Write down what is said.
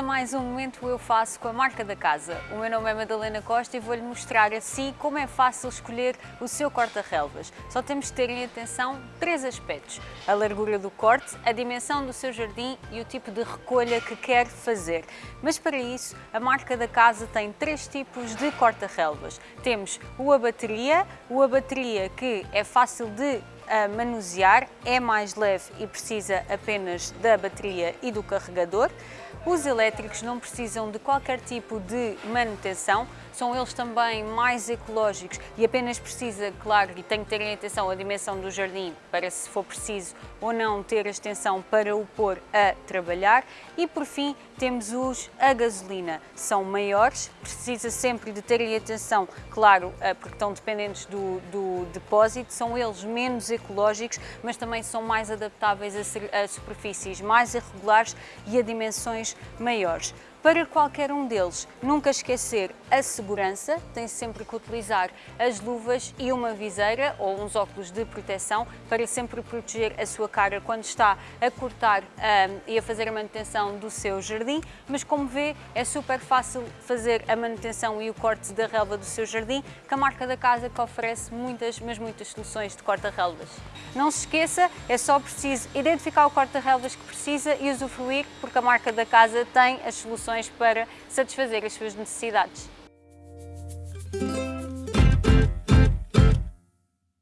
mais um Momento Eu Faço com a marca da casa. O meu nome é Madalena Costa e vou-lhe mostrar assim como é fácil escolher o seu corta-relvas. Só temos de ter em atenção três aspectos. A largura do corte, a dimensão do seu jardim e o tipo de recolha que quer fazer. Mas para isso, a marca da casa tem três tipos de corta-relvas. Temos o a bateria, o a bateria que é fácil de a manusear, é mais leve e precisa apenas da bateria e do carregador. Os elétricos não precisam de qualquer tipo de manutenção, são eles também mais ecológicos e apenas precisa, claro, e tem que ter em atenção a dimensão do jardim para se for preciso ou não ter a extensão para o pôr a trabalhar. E por fim temos os a gasolina, são maiores, precisa sempre de ter em atenção, claro, porque estão dependentes do, do depósito, são eles menos ecológicos, mas também são mais adaptáveis a, a superfícies mais irregulares e a dimensões maiores. Para qualquer um deles, nunca esquecer a segurança, tem sempre que utilizar as luvas e uma viseira ou uns óculos de proteção para sempre proteger a sua cara quando está a cortar um, e a fazer a manutenção do seu jardim, mas como vê é super fácil fazer a manutenção e o corte da relva do seu jardim, que a marca da casa que oferece muitas, mas muitas soluções de corta-relvas. Não se esqueça, é só preciso identificar o corta-relvas que precisa e usufruir, porque a marca da casa tem as soluções para satisfazer as suas necessidades.